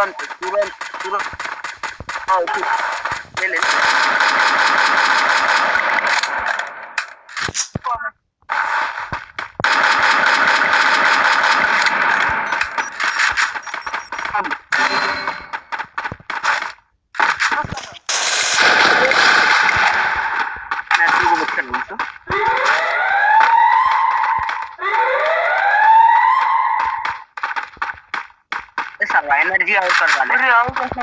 antes. Real,